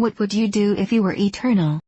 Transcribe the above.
What would you do if you were eternal?